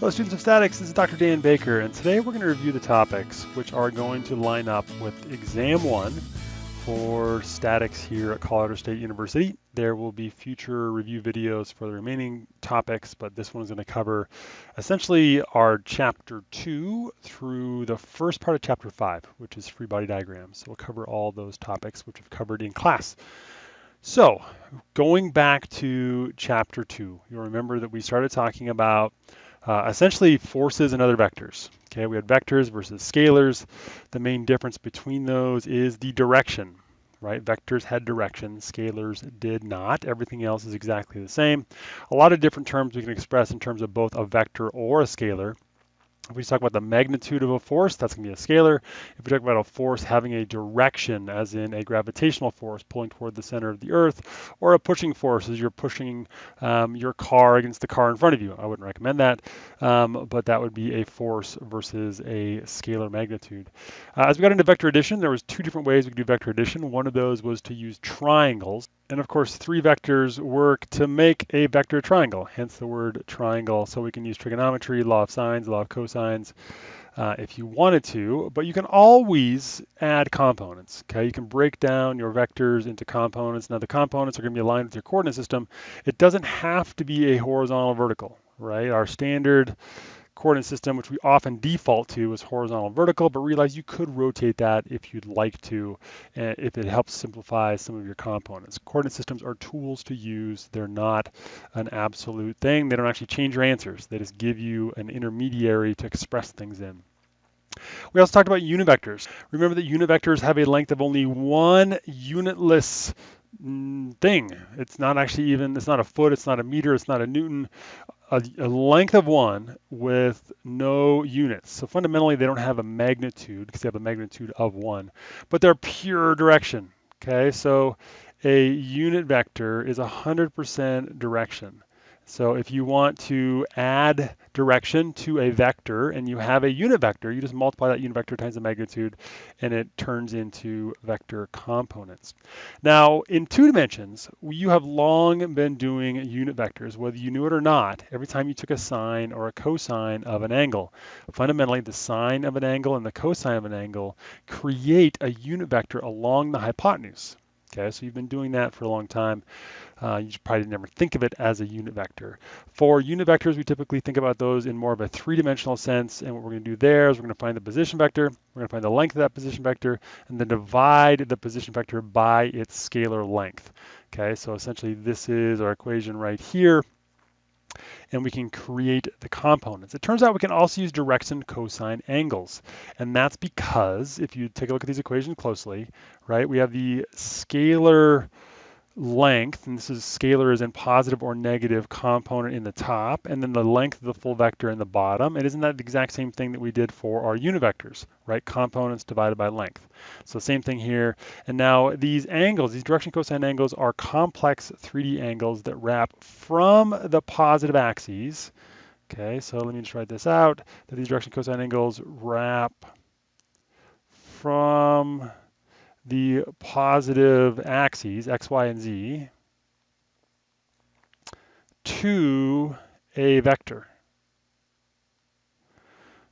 Hello students of statics, this is Dr. Dan Baker and today we're going to review the topics which are going to line up with exam one for statics here at Colorado State University. There will be future review videos for the remaining topics, but this one is going to cover essentially our chapter two through the first part of chapter five, which is free body diagrams. So we'll cover all those topics which we've covered in class. So going back to chapter two, you'll remember that we started talking about uh, essentially forces and other vectors. Okay, we had vectors versus scalars. The main difference between those is the direction, right? Vectors had direction, scalars did not. Everything else is exactly the same. A lot of different terms we can express in terms of both a vector or a scalar. If we talk about the magnitude of a force, that's going to be a scalar. If we talk about a force having a direction, as in a gravitational force pulling toward the center of the Earth, or a pushing force as you're pushing um, your car against the car in front of you, I wouldn't recommend that, um, but that would be a force versus a scalar magnitude. Uh, as we got into vector addition, there was two different ways we could do vector addition. One of those was to use triangles. And of course, three vectors work to make a vector triangle, hence the word triangle. So we can use trigonometry, law of sines, law of cosines, uh, if you wanted to, but you can always add components, okay? You can break down your vectors into components. Now the components are gonna be aligned with your coordinate system. It doesn't have to be a horizontal vertical, right? Our standard coordinate system, which we often default to is horizontal vertical, but realize you could rotate that if you'd like to, uh, if it helps simplify some of your components. Coordinate systems are tools to use. They're not an absolute thing. They don't actually change your answers. They just give you an intermediary to express things in. We also talked about unit vectors. Remember that unit vectors have a length of only one unitless mm, thing. It's not actually even, it's not a foot, it's not a meter, it's not a Newton a, a, length of one with no units. So fundamentally, they don't have a magnitude because they have a magnitude of one, but they're pure direction. Okay, so a unit vector is 100% direction. So if you want to add direction to a vector and you have a unit vector, you just multiply that unit vector times the magnitude and it turns into vector components. Now in two dimensions, you have long been doing unit vectors, whether you knew it or not, every time you took a sine or a cosine of an angle. Fundamentally, the sine of an angle and the cosine of an angle create a unit vector along the hypotenuse. Okay, so you've been doing that for a long time. Uh, you probably never think of it as a unit vector. For unit vectors, we typically think about those in more of a three-dimensional sense. And what we're going to do there is we're going to find the position vector, we're going to find the length of that position vector, and then divide the position vector by its scalar length. Okay, so essentially this is our equation right here and we can create the components. It turns out we can also use direction cosine angles. And that's because if you take a look at these equations closely, right, we have the scalar length, and this is scalar is in positive or negative component in the top, and then the length of the full vector in the bottom. And isn't that the exact same thing that we did for our unit vectors, right? Components divided by length. So same thing here. And now these angles, these direction cosine angles are complex 3D angles that wrap from the positive axes. Okay, so let me just write this out, that these direction cosine angles wrap from the positive axes, x, y, and z, to a vector.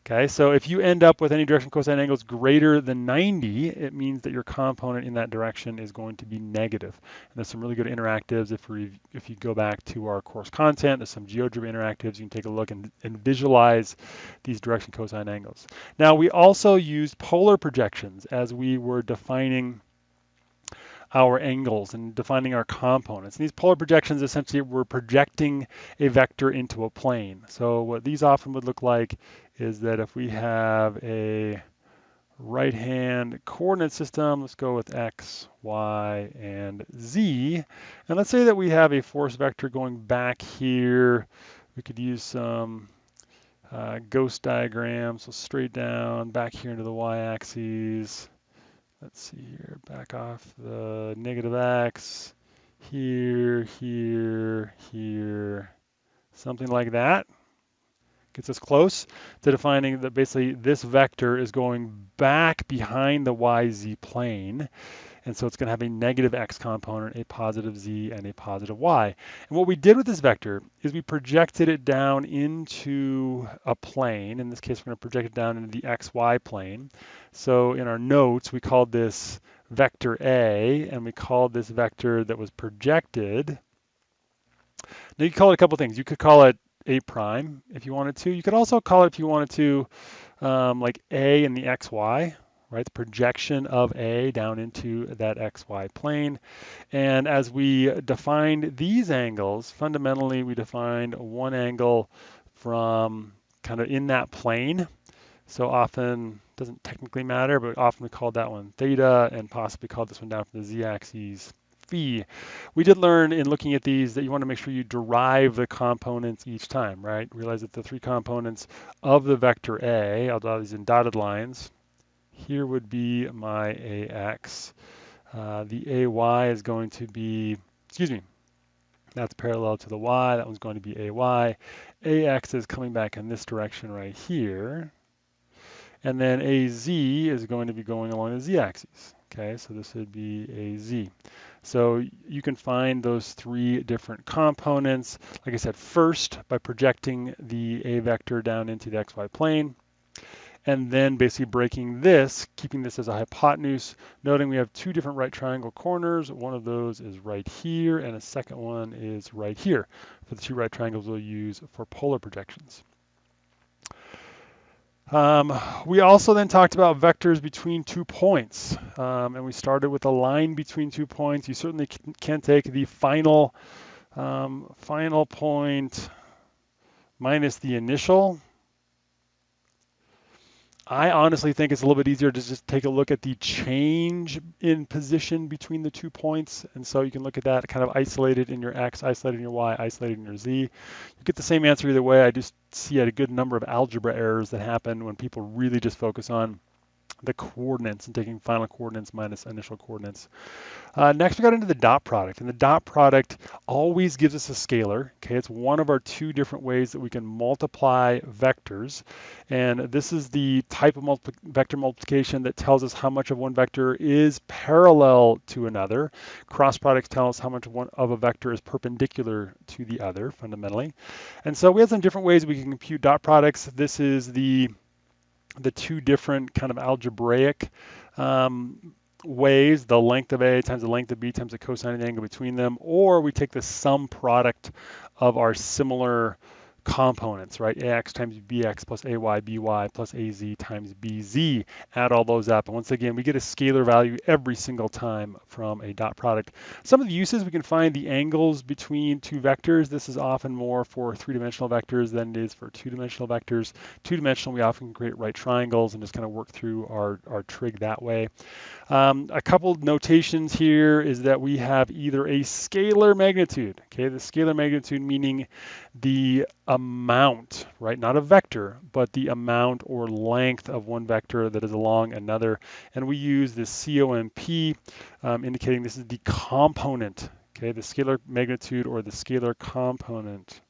Okay, so if you end up with any direction cosine angles greater than 90, it means that your component in that direction is going to be negative. And there's some really good interactives. If we if you go back to our course content, there's some GeoGebra interactives. You can take a look and, and visualize these direction cosine angles. Now we also used polar projections as we were defining our angles and defining our components. And these polar projections essentially we're projecting a vector into a plane. So what these often would look like is that if we have a right hand coordinate system, let's go with x, y, and z. And let's say that we have a force vector going back here. We could use some uh, ghost diagrams, so straight down, back here into the y-axis, let's see here, back off the negative x, here, here, here, something like that. Gets us close to defining that basically this vector is going back behind the yz plane And so it's going to have a negative x component, a positive z, and a positive y. And what we did with this vector is we projected it down into a plane. In this case, we're going to project it down into the xy plane. So in our notes, we called this vector A, and we called this vector that was projected. Now you could call it a couple things. You could call it A prime if you wanted to. You could also call it if you wanted to um, like A in the XY, right? The projection of A down into that XY plane. And as we defined these angles, fundamentally we defined one angle from kind of in that plane. So often, doesn't technically matter, but often we called that one theta and possibly called this one down from the z-axis phi. We did learn in looking at these that you want to make sure you derive the components each time, right? Realize that the three components of the vector A, I'll draw these in dotted lines, here would be my AX. Uh, the AY is going to be, excuse me, that's parallel to the Y, that one's going to be AY. AX is coming back in this direction right here. And then AZ is going to be going along the Z-axis. Okay, so this would be AZ. So you can find those three different components. Like I said, first by projecting the A vector down into the XY plane and then basically breaking this, keeping this as a hypotenuse, noting we have two different right triangle corners. One of those is right here, and a second one is right here. For the two right triangles we'll use for polar projections. Um, we also then talked about vectors between two points, um, and we started with a line between two points. You certainly can, take the final, um, final point minus the initial, I honestly think it's a little bit easier to just take a look at the change in position between the two points. And so you can look at that kind of isolated in your X, isolated in your Y, isolated in your Z. You get the same answer either way. I just see a good number of algebra errors that happen when people really just focus on the coordinates and taking final coordinates minus initial coordinates. Uh, next, we got into the dot product, and the dot product always gives us a scalar. Okay, it's one of our two different ways that we can multiply vectors, and this is the type of multi vector multiplication that tells us how much of one vector is parallel to another. Cross products tell us how much one, of a vector is perpendicular to the other, fundamentally. And so we have some different ways we can compute dot products. This is the the two different kind of algebraic um, ways, the length of A times the length of B times the cosine of the angle between them, or we take the sum product of our similar components, right? ax times bx plus ay by plus az times bz. Add all those up. And once again, we get a scalar value every single time from a dot product. Some of the uses, we can find the angles between two vectors. This is often more for three-dimensional vectors than it is for two-dimensional vectors. Two-dimensional, we often create right triangles and just kind of work through our, our trig that way. Um, a couple notations here is that we have either a scalar magnitude, okay, the scalar magnitude meaning the amount, right, not a vector, but the amount or length of one vector that is along another. And we use the COMP, um, indicating this is the component, okay, the scalar magnitude or the scalar component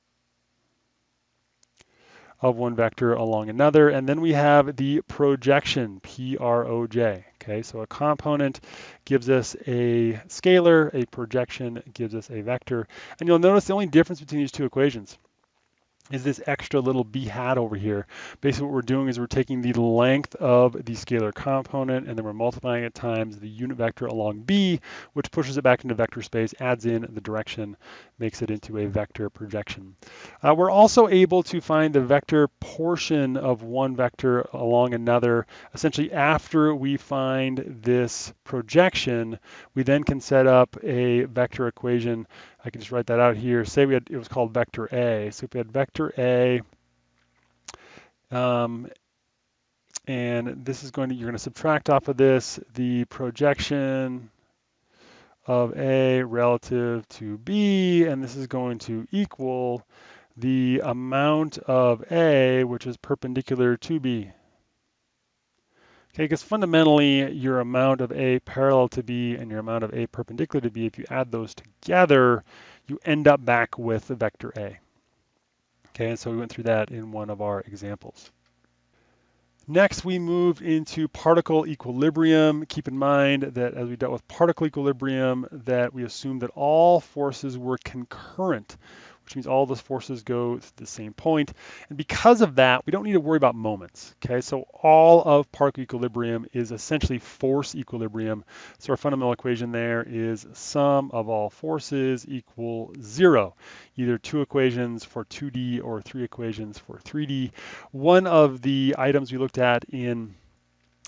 of one vector along another. And then we have the projection, P-R-O-J. Okay, so a component gives us a scalar, a projection gives us a vector. And you'll notice the only difference between these two equations is this extra little b hat over here. Basically what we're doing is we're taking the length of the scalar component and then we're multiplying it times the unit vector along b, which pushes it back into vector space, adds in the direction, makes it into a vector projection. Uh, we're also able to find the vector portion of one vector along another. Essentially after we find this projection, we then can set up a vector equation I can just write that out here. Say we had, it was called vector A. So if we had vector A, um, and this is going to, you're going to subtract off of this the projection of A relative to B, and this is going to equal the amount of A, which is perpendicular to B. Okay, because fundamentally your amount of A parallel to B and your amount of A perpendicular to B, if you add those together, you end up back with the vector A. Okay, and so we went through that in one of our examples. Next, we move into particle equilibrium. Keep in mind that as we dealt with particle equilibrium, that we assumed that all forces were concurrent which means all those forces go to the same point. And because of that, we don't need to worry about moments, okay? So all of particle equilibrium is essentially force equilibrium. So our fundamental equation there is sum of all forces equal zero, either two equations for 2D or three equations for 3D. One of the items we looked at in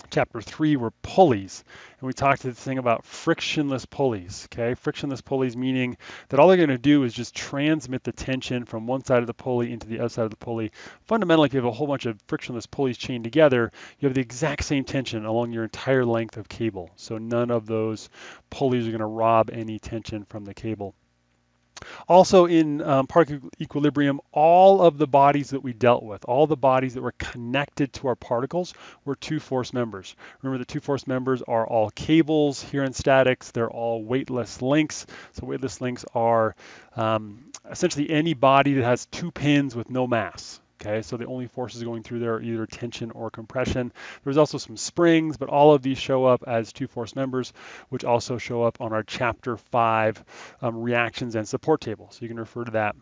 chapter three were pulleys. And we talked to the thing about frictionless pulleys, okay? Frictionless pulleys meaning that all they're gonna do is just transmit the tension from one side of the pulley into the other side of the pulley. Fundamentally, if you have a whole bunch of frictionless pulleys chained together, you have the exact same tension along your entire length of cable. So none of those pulleys are gonna rob any tension from the cable. Also in um, particle equilibrium, all of the bodies that we dealt with, all the bodies that were connected to our particles were two force members. Remember the two force members are all cables here in statics. They're all weightless links. So weightless links are um, essentially any body that has two pins with no mass. Okay, so the only forces going through there are either tension or compression. There's also some springs, but all of these show up as two force members, which also show up on our chapter five um, reactions and support table. So you can refer to that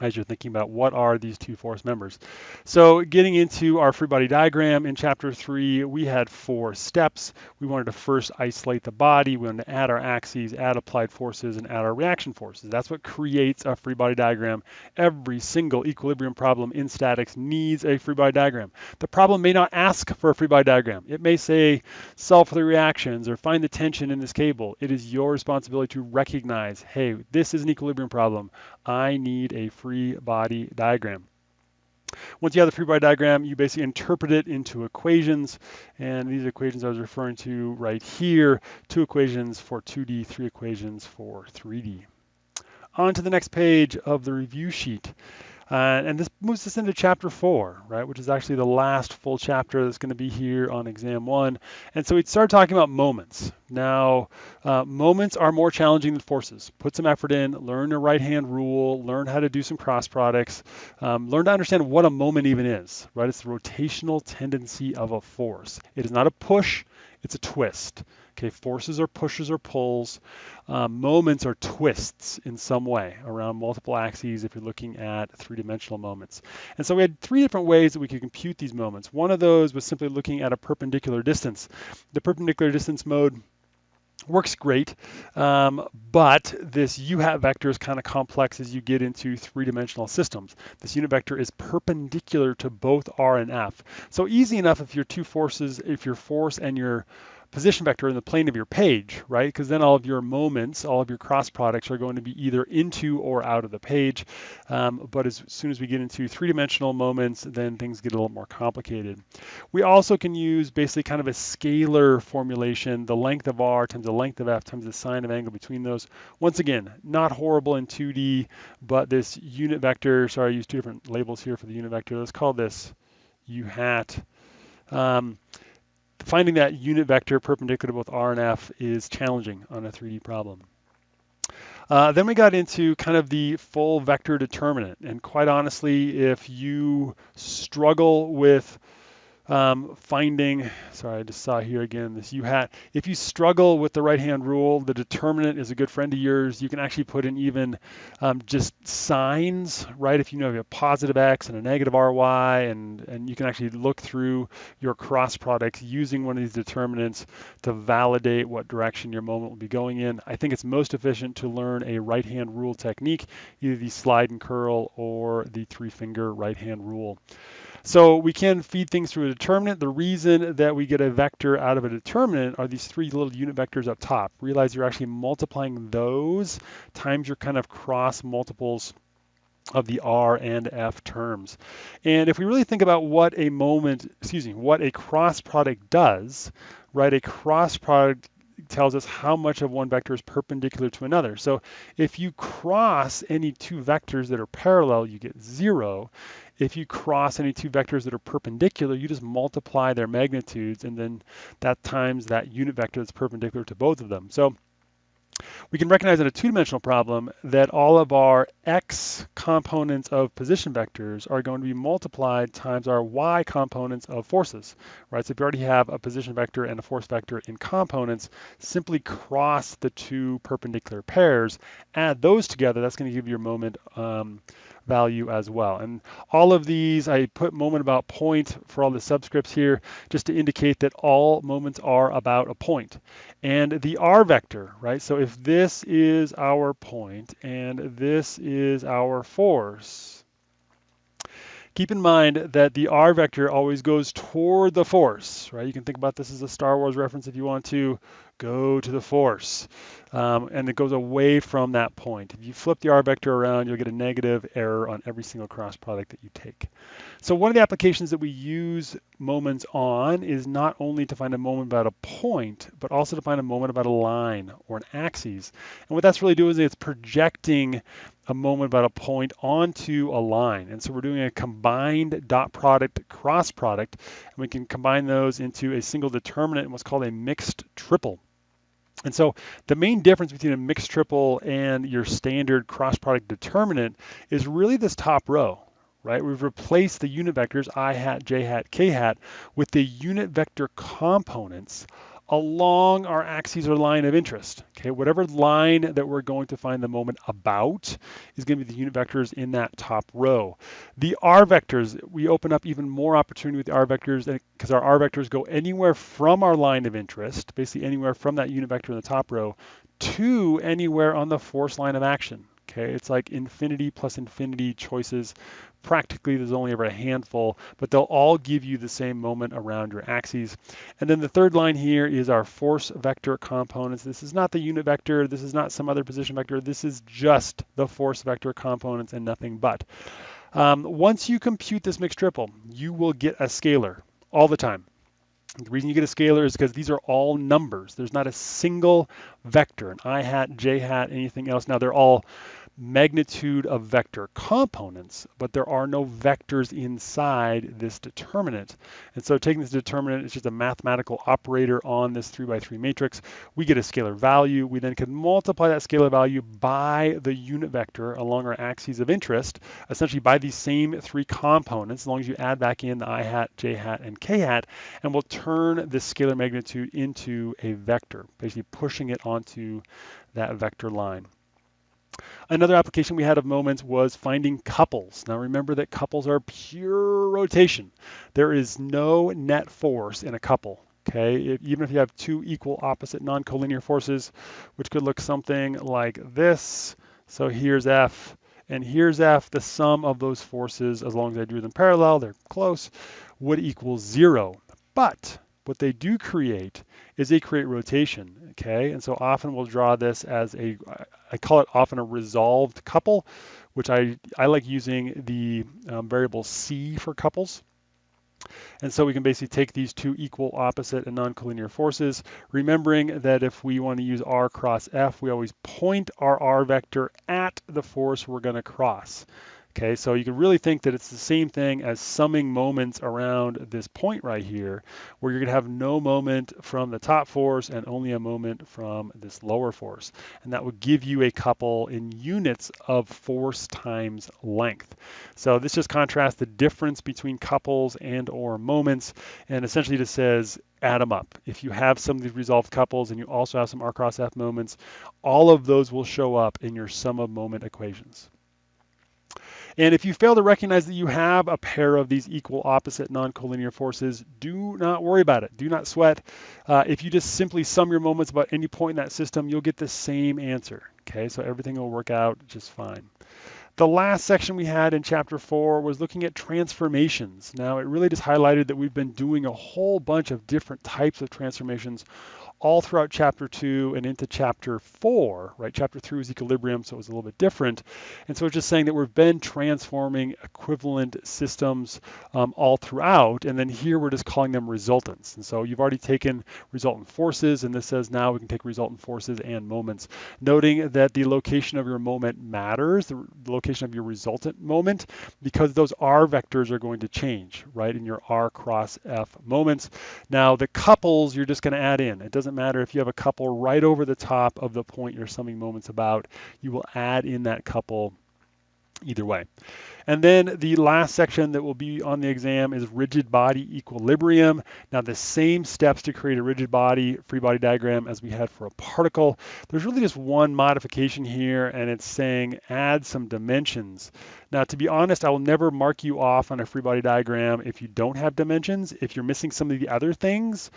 as you're thinking about what are these two force members. So getting into our free body diagram in chapter three, we had four steps. We wanted to first isolate the body. We wanted to add our axes, add applied forces, and add our reaction forces. That's what creates a free body diagram. Every single equilibrium problem in statics needs a free body diagram. The problem may not ask for a free body diagram. It may say solve for the reactions or find the tension in this cable. It is your responsibility to recognize, hey, this is an equilibrium problem. I need a free body diagram. Once you have the free body diagram, you basically interpret it into equations. And these equations I was referring to right here, two equations for 2D, three equations for 3D. On to the next page of the review sheet. Uh, and this moves us into chapter four, right, which is actually the last full chapter that's going to be here on exam one. And so we start talking about moments. Now, uh, moments are more challenging than forces. Put some effort in, learn a right-hand rule, learn how to do some cross products, um, learn to understand what a moment even is, right? It's the rotational tendency of a force. It is not a push, it's a twist. Okay, forces are pushes or pulls. Um, moments are twists in some way around multiple axes if you're looking at three-dimensional moments. And so we had three different ways that we could compute these moments. One of those was simply looking at a perpendicular distance. The perpendicular distance mode works great, um, but this u-hat vector is kind of complex as you get into three-dimensional systems. This unit vector is perpendicular to both r and f. So easy enough if your two forces, if your force and your position vector in the plane of your page, right? Because then all of your moments, all of your cross products are going to be either into or out of the page. Um, but as soon as we get into three-dimensional moments, then things get a little more complicated. We also can use basically kind of a scalar formulation, the length of r times the length of f times the sine of angle between those. Once again, not horrible in 2D, but this unit vector, sorry, I used two different labels here for the unit vector. Let's call this u hat. Um, finding that unit vector perpendicular to both R and F is challenging on a 3D problem. Uh, then we got into kind of the full vector determinant. And quite honestly, if you struggle with um, finding, sorry, I just saw here again this U hat. If you struggle with the right hand rule, the determinant is a good friend of yours. You can actually put in even um, just signs, right? If you know you have a positive X and a negative RY, and, and you can actually look through your cross products using one of these determinants to validate what direction your moment will be going in. I think it's most efficient to learn a right hand rule technique, either the slide and curl or the three finger right hand rule. So we can feed things through a determinant. The reason that we get a vector out of a determinant are these three little unit vectors up top. Realize you're actually multiplying those times your kind of cross multiples of the R and F terms. And if we really think about what a moment, excuse me, what a cross product does, right, a cross product tells us how much of one vector is perpendicular to another. So if you cross any two vectors that are parallel, you get zero. If you cross any two vectors that are perpendicular, you just multiply their magnitudes and then that times that unit vector that's perpendicular to both of them. So we can recognize in a two-dimensional problem that all of our x components of position vectors are going to be multiplied times our y components of forces, right? So if you already have a position vector and a force vector in components, simply cross the two perpendicular pairs, add those together, that's going to give you your moment um, value as well. And all of these, I put moment about point for all the subscripts here, just to indicate that all moments are about a point. And the r vector, right? So if this is our point and this is our force, keep in mind that the r vector always goes toward the force, right? You can think about this as a Star Wars reference if you want to go to the force. Um, and it goes away from that point. If you flip the r vector around, you'll get a negative error on every single cross product that you take. So one of the applications that we use moments on is not only to find a moment about a point, but also to find a moment about a line or an axis. And what that's really doing is it's projecting a moment about a point onto a line. And so we're doing a combined dot product cross product, and we can combine those into a single determinant in what's called a mixed triple. And so the main difference between a mixed triple and your standard cross product determinant is really this top row, right? We've replaced the unit vectors i hat, j hat, k hat with the unit vector components along our axes or line of interest. Okay, whatever line that we're going to find the moment about is going to be the unit vectors in that top row. The r vectors, we open up even more opportunity with the r vectors because our r vectors go anywhere from our line of interest, basically anywhere from that unit vector in the top row, to anywhere on the force line of action. Okay, it's like infinity plus infinity choices practically there's only ever a handful, but they'll all give you the same moment around your axes. And then the third line here is our force vector components. This is not the unit vector, this is not some other position vector, this is just the force vector components and nothing but. Um, once you compute this mixed triple, you will get a scalar all the time. The reason you get a scalar is because these are all numbers. There's not a single vector, an i hat, j hat, anything else. Now they're all magnitude of vector components, but there are no vectors inside this determinant. And so taking this determinant is just a mathematical operator on this 3 by 3 matrix. We get a scalar value. We then can multiply that scalar value by the unit vector along our axes of interest, essentially by these same three components, as long as you add back in the i hat, j hat, and k hat, and we'll turn this scalar magnitude into a vector, basically pushing it onto that vector line. Another application we had of moments was finding couples. Now remember that couples are pure rotation. There is no net force in a couple. Okay, if, even if you have two equal opposite non-collinear forces, which could look something like this. So here's F and here's F, the sum of those forces, as long as I drew them parallel, they're close, would equal zero. But what they do create is they create rotation, okay? And so often we'll draw this as a, I call it often a resolved couple, which I, I like using the um, variable C for couples. And so we can basically take these two equal, opposite, and non-collinear forces, remembering that if we want to use R cross F, we always point our R vector at the force we're going to cross. Okay, so you can really think that it's the same thing as summing moments around this point right here, where you're gonna have no moment from the top force and only a moment from this lower force. And that would give you a couple in units of force times length. So this just contrasts the difference between couples and or moments, and essentially just says add them up. If you have some of these resolved couples and you also have some R cross F moments, all of those will show up in your sum of moment equations. And if you fail to recognize that you have a pair of these equal opposite non-collinear forces, do not worry about it. Do not sweat. Uh, if you just simply sum your moments about any point in that system, you'll get the same answer. Okay, so everything will work out just fine. The last section we had in chapter four was looking at transformations. Now, it really just highlighted that we've been doing a whole bunch of different types of transformations all throughout chapter two and into chapter four, right? Chapter three was equilibrium, so it was a little bit different. And so it's just saying that we've been transforming equivalent systems um, all throughout. And then here we're just calling them resultants. And so you've already taken resultant forces, and this says now we can take resultant forces and moments, noting that the location of your moment matters, the location of your resultant moment, because those R vectors are going to change, right, in your R cross F moments. Now the couples you're just going to add in. It doesn't doesn't matter if you have a couple right over the top of the point you're summing moments about, you will add in that couple either way. And then the last section that will be on the exam is rigid body equilibrium. Now the same steps to create a rigid body free body diagram as we had for a particle. There's really just one modification here and it's saying add some dimensions. Now to be honest, I will never mark you off on a free body diagram if you don't have dimensions. If you're missing some of the other things,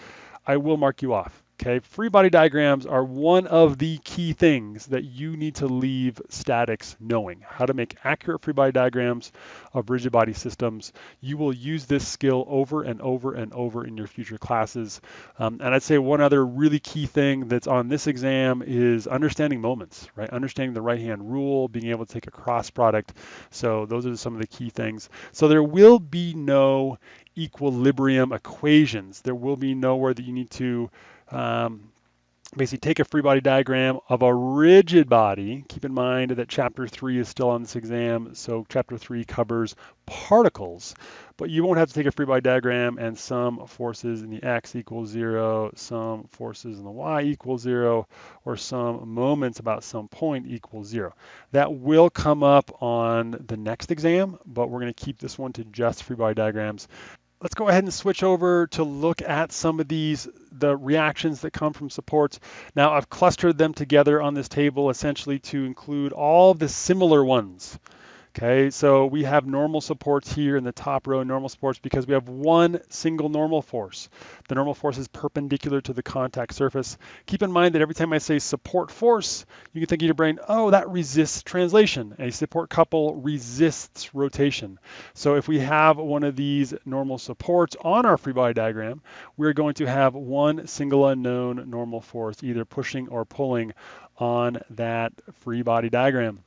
I will mark you off. Okay, free body diagrams are one of the key things that you need to leave statics knowing how to make accurate free body diagrams of rigid body systems. You will use this skill over and over and over in your future classes. Um, and I'd say one other really key thing that's on this exam is understanding moments, right? Understanding the right hand rule, being able to take a cross product. So those are some of the key things. So there will be no equilibrium equations. There will be nowhere that you need to um, basically take a free body diagram of a rigid body. Keep in mind that chapter three is still on this exam, so chapter three covers particles, but you won't have to take a free body diagram and sum forces in the x equals zero, sum forces in the y equals zero, or sum moments about some point equals zero. That will come up on the next exam, but we're gonna keep this one to just free body diagrams let's go ahead and switch over to look at some of these, the reactions that come from supports. Now I've clustered them together on this table essentially to include all the similar ones. Okay, so we have normal supports here in the top row, normal supports, because we have one single normal force. The normal force is perpendicular to the contact surface. Keep in mind that every time I say support force, you can think in your brain, oh, that resists translation. A support couple resists rotation. So if we have one of these normal supports on our free body diagram, we're going to have one single unknown normal force, either pushing or pulling on that free body diagram.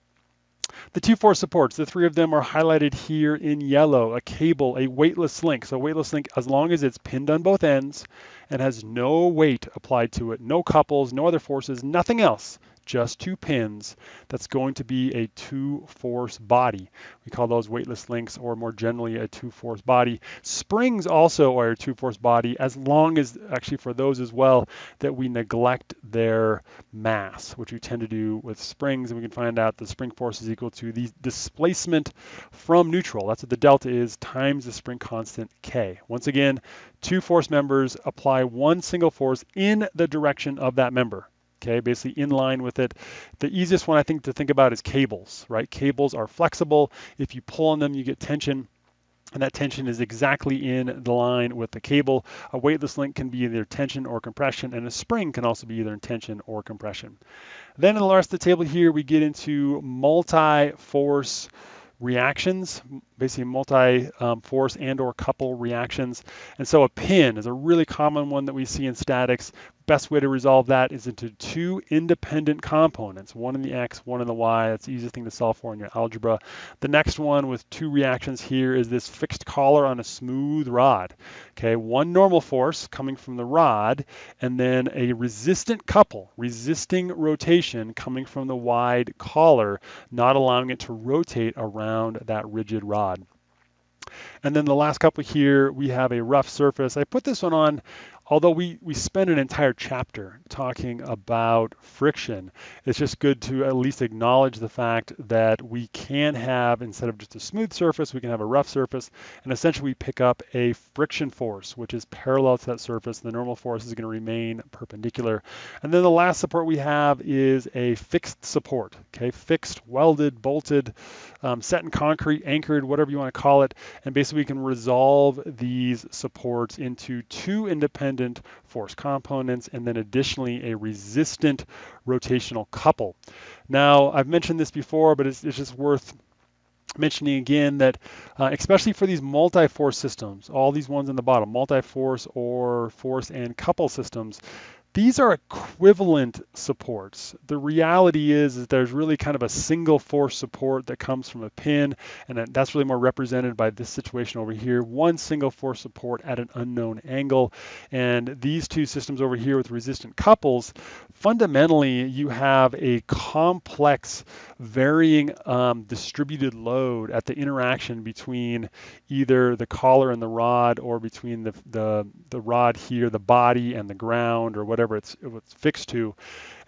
The two force supports, the three of them are highlighted here in yellow, a cable, a weightless link. So weightless link, as long as it's pinned on both ends and has no weight applied to it, no couples, no other forces, nothing else, just two pins, that's going to be a two-force body. We call those weightless links or more generally a two-force body. Springs also are a two-force body as long as, actually for those as well, that we neglect their mass, which we tend to do with springs, and we can find out the spring force is equal to the displacement from neutral. That's what the delta is, times the spring constant K. Once again, two force members apply one single force in the direction of that member okay, basically in line with it. The easiest one I think to think about is cables, right? Cables are flexible. If you pull on them, you get tension and that tension is exactly in the line with the cable. A weightless link can be either tension or compression, and a spring can also be either in tension or compression. Then in the rest of the table here, we get into multi-force reactions, basically multi-force um, and or couple reactions. And so a pin is a really common one that we see in statics. Best way to resolve that is into two independent components, one in the x, one in the y. That's the easiest thing to solve for in your algebra. The next one with two reactions here is this fixed collar on a smooth rod. Okay, one normal force coming from the rod, and then a resistant couple, resisting rotation coming from the wide collar, not allowing it to rotate around that rigid rod. And then the last couple here, we have a rough surface. I put this one on although we, we spend an entire chapter talking about friction, it's just good to at least acknowledge the fact that we can have, instead of just a smooth surface, we can have a rough surface, and essentially we pick up a friction force, which is parallel to that surface. The normal force is going to remain perpendicular. And then the last support we have is a fixed support, okay, fixed, welded, bolted, um, set in concrete, anchored, whatever you want to call it, and basically we can resolve these supports into two independent force components, and then additionally a resistant rotational couple. Now, I've mentioned this before, but it's, it's just worth mentioning again that uh, especially for these multi-force systems, all these ones in the bottom, multi-force or force and couple systems, these are equivalent supports. The reality is that there's really kind of a single force support that comes from a pin, and that's really more represented by this situation over here. One single force support at an unknown angle. And these two systems over here with resistant couples, fundamentally you have a complex varying um, distributed load at the interaction between either the collar and the rod or between the, the, the rod here, the body and the ground or whatever whatever it's, it's fixed to.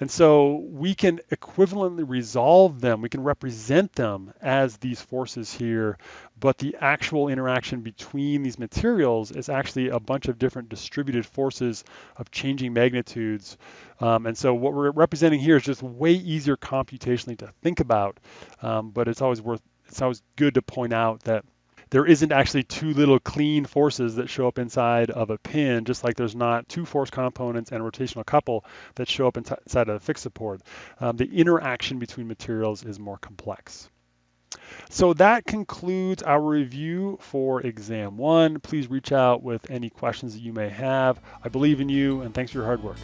And so we can equivalently resolve them, we can represent them as these forces here, but the actual interaction between these materials is actually a bunch of different distributed forces of changing magnitudes. Um, and so what we're representing here is just way easier computationally to think about, um, but it's always worth, it's always good to point out that there isn't actually two little clean forces that show up inside of a pin, just like there's not two force components and a rotational couple that show up inside of a fixed support. Um, the interaction between materials is more complex. So that concludes our review for exam one. Please reach out with any questions that you may have. I believe in you and thanks for your hard work.